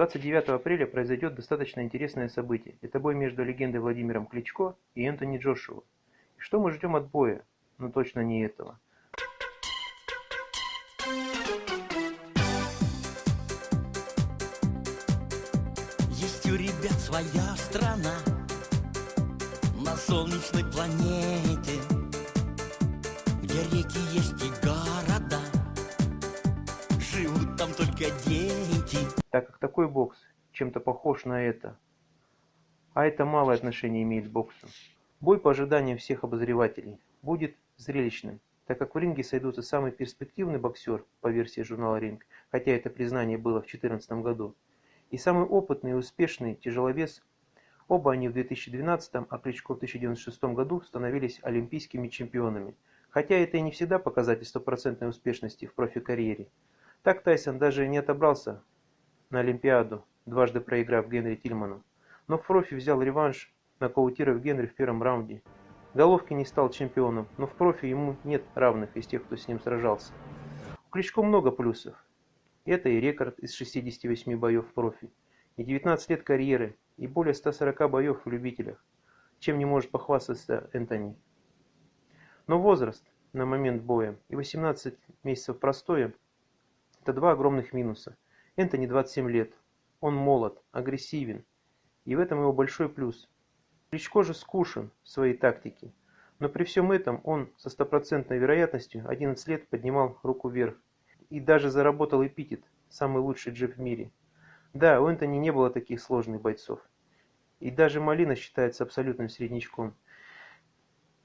29 апреля произойдет достаточно интересное событие. Это бой между легендой Владимиром Кличко и Энтони Джошуа. И что мы ждем от боя? Ну точно не этого. Есть у ребят своя страна на солнечной планете, где реки есть там только дети. Так как такой бокс чем-то похож на это, а это малое отношение имеет к боксу. Бой по ожиданиям всех обозревателей будет зрелищным, так как в ринге сойдутся самый перспективный боксер по версии журнала «Ринг», хотя это признание было в 2014 году, и самый опытный и успешный тяжеловес. Оба они в 2012, а Кличко в 1996 году становились олимпийскими чемпионами, хотя это и не всегда показатель стопроцентной успешности в профи-карьере. Так Тайсон даже не отобрался на Олимпиаду, дважды проиграв Генри Тильману, но профи взял реванш, нокаутировав Генри в первом раунде. Головкин не стал чемпионом, но в профи ему нет равных из тех, кто с ним сражался. У Кличко много плюсов. Это и рекорд из 68 боев в профи, и 19 лет карьеры, и более 140 боев в любителях, чем не может похвастаться Энтони. Но возраст на момент боя и 18 месяцев простоя – это два огромных минуса. Энтони 27 лет, он молод, агрессивен, и в этом его большой плюс. Кличко же скушен в своей тактике, но при всем этом он со стопроцентной вероятностью 11 лет поднимал руку вверх и даже заработал эпитет «самый лучший джеб в мире». Да, у Энтони не было таких сложных бойцов. И даже Малина считается абсолютным среднячком.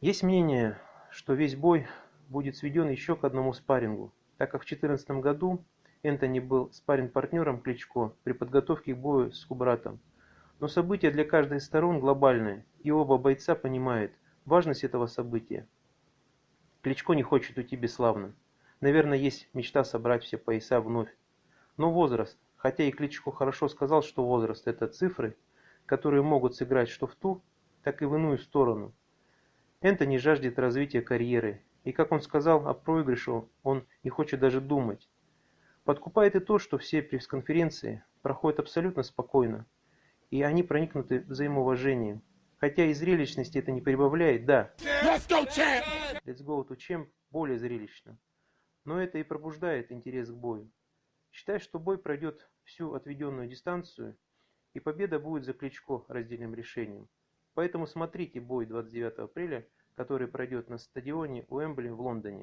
Есть мнение, что весь бой будет сведен еще к одному спаррингу, так как в 2014 году Энтони был спарринг-партнером Кличко при подготовке к бою с Кубратом. Но события для каждой из сторон глобальные, и оба бойца понимают важность этого события. Кличко не хочет уйти бесславным. Наверное, есть мечта собрать все пояса вновь. Но возраст, хотя и Кличко хорошо сказал, что возраст – это цифры, которые могут сыграть что в ту, так и в иную сторону. Энтони жаждет развития карьеры, и, как он сказал о проигрыше, он не хочет даже думать. Подкупает и то, что все пресс-конференции проходят абсолютно спокойно, и они проникнуты взаимоуважением. Хотя и зрелищности это не прибавляет, да. Let's go, champ! Let's go to champ более зрелищно. Но это и пробуждает интерес к бою. Считай, что бой пройдет всю отведенную дистанцию, и победа будет за Кличко раздельным решением. Поэтому смотрите бой 29 апреля, который пройдет на стадионе Уэмбли в Лондоне.